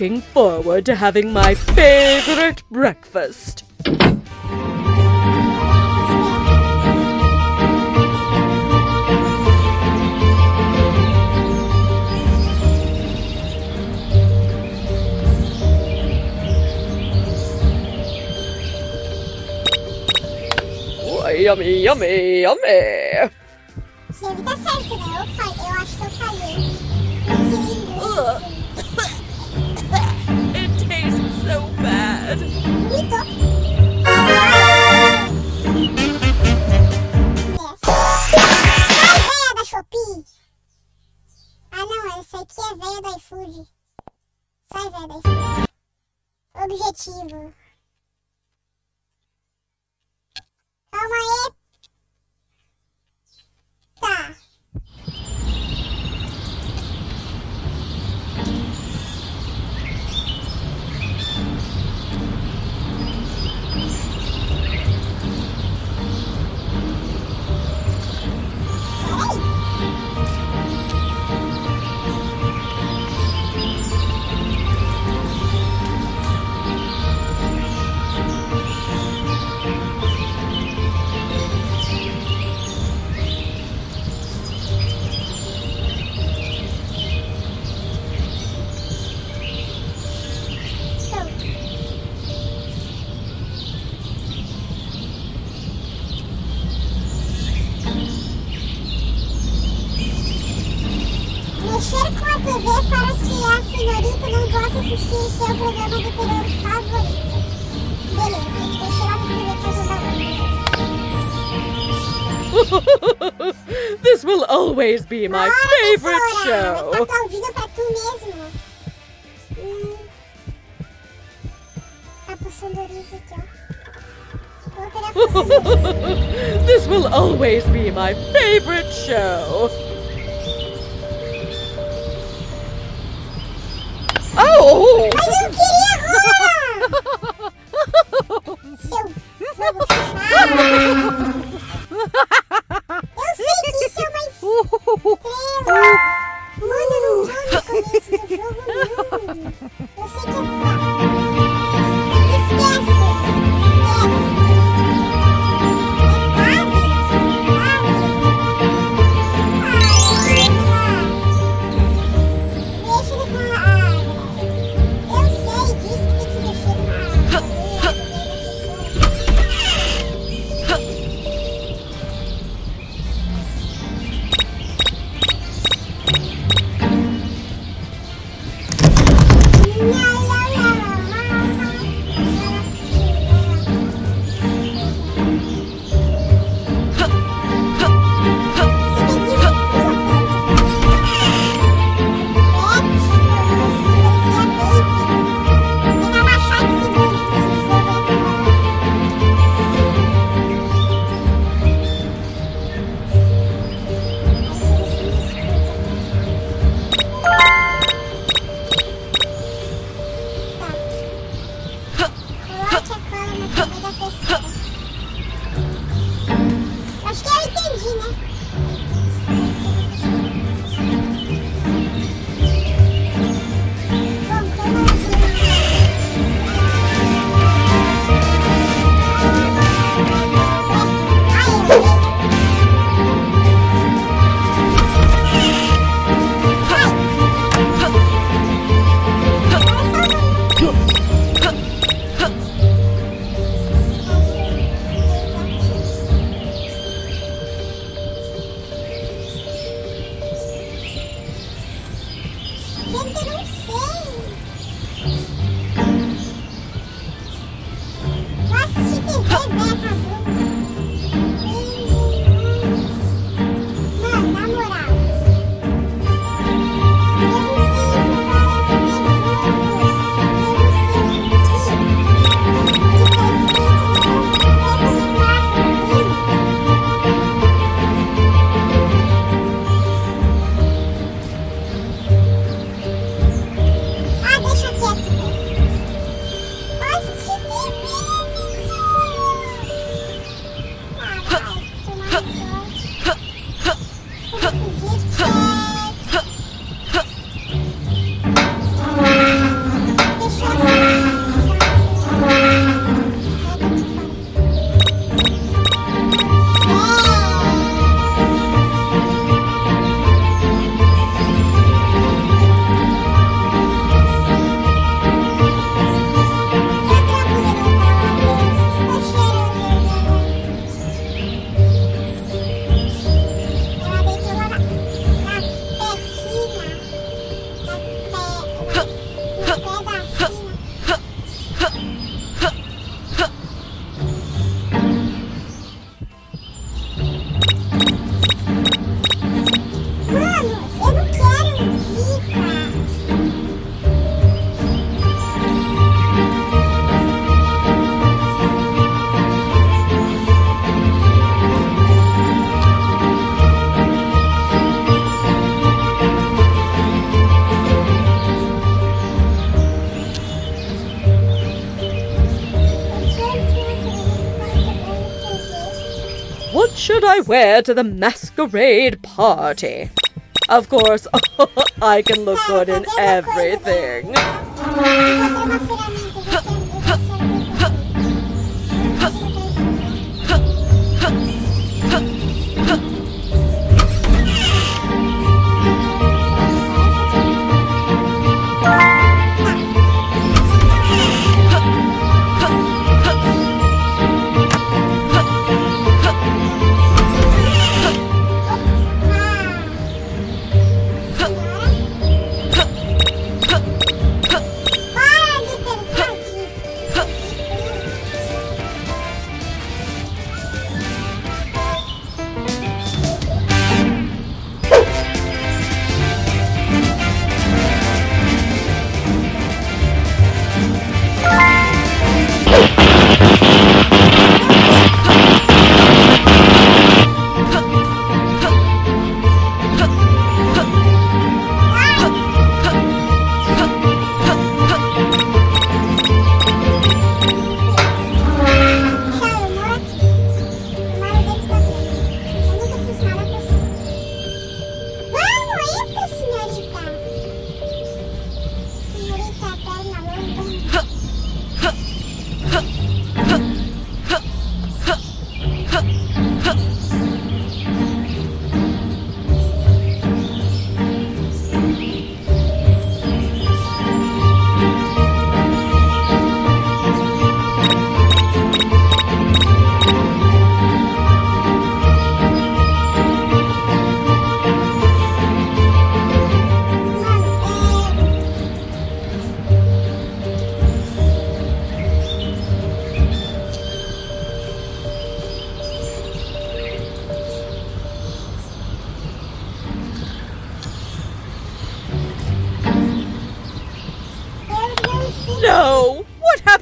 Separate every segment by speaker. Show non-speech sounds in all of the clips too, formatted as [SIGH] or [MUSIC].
Speaker 1: looking forward to having my favorite breakfast. yummy, yummy, yummy.
Speaker 2: objetivo. Calma aí. [LAUGHS] [LAUGHS]
Speaker 1: this will always be my favorite show. this will always be my favorite show.
Speaker 2: Mas eu queria Rô! Seu! Eu sei que isso é uma estrela! Mano, não joga começo do jogo! Eu sei que é...
Speaker 1: What should I wear to the masquerade party? Of course, [LAUGHS] I can look good in everything. [LAUGHS]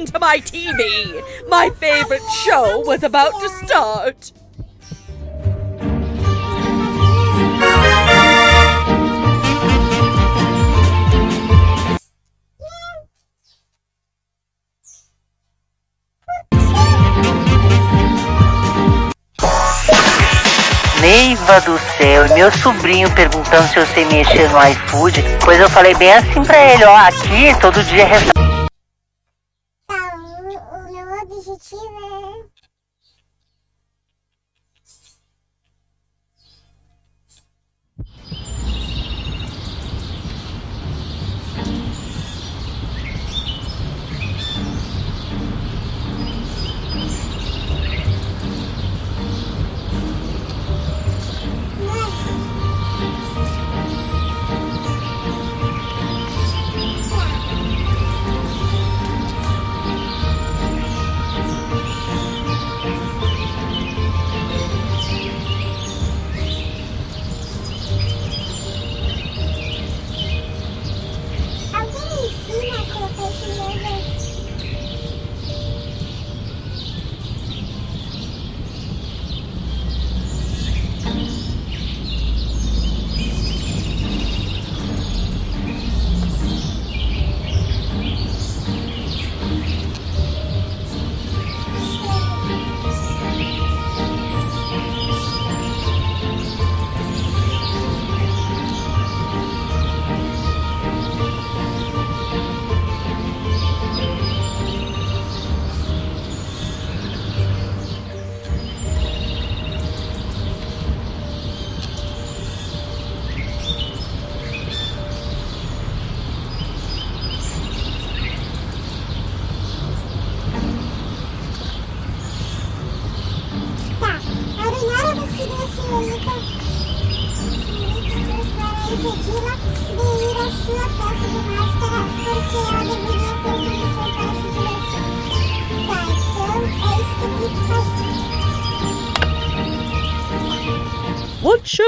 Speaker 2: Happened to my TV? My favorite show was about to start.
Speaker 3: Neiva do céu, meu sobrinho perguntando se eu sei mexer no iFood. Pois eu falei bem assim pra ele, ó, aqui todo dia é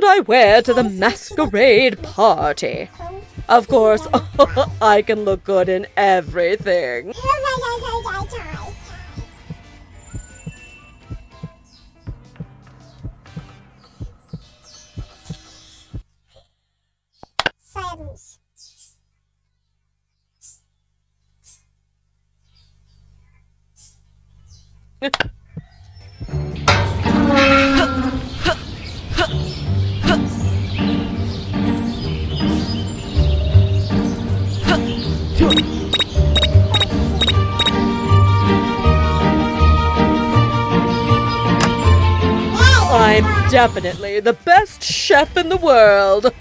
Speaker 2: should I wear to the masquerade party? Of course, [LAUGHS] I can look good in everything. [LAUGHS] I'm definitely the best chef in the world.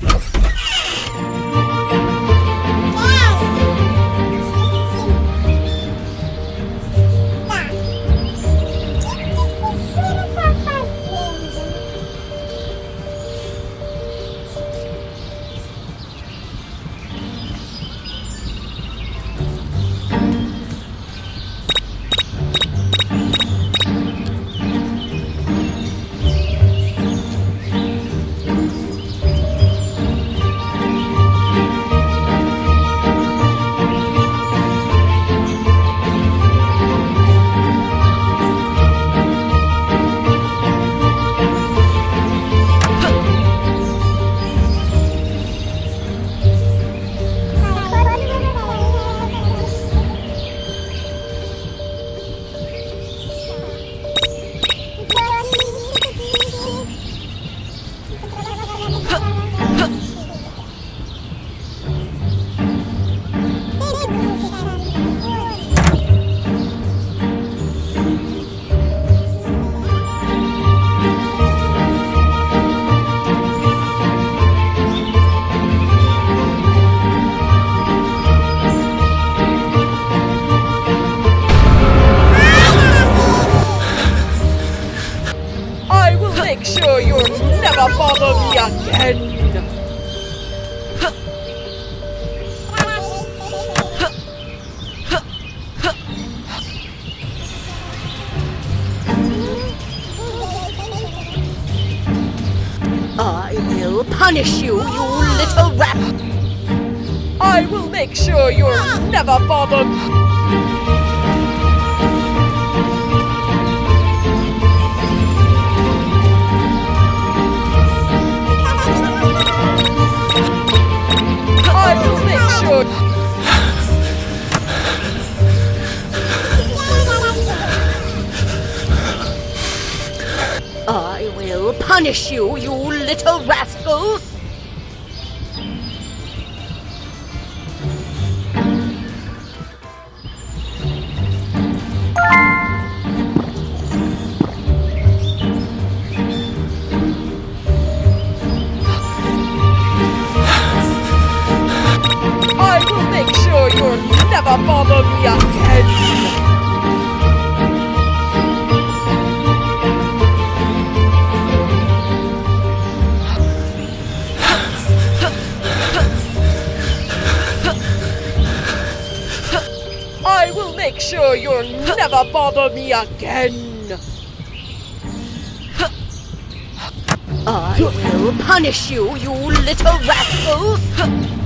Speaker 2: will never bother me again. I will make sure you'll never bother me again. I will punish you, you little rascals!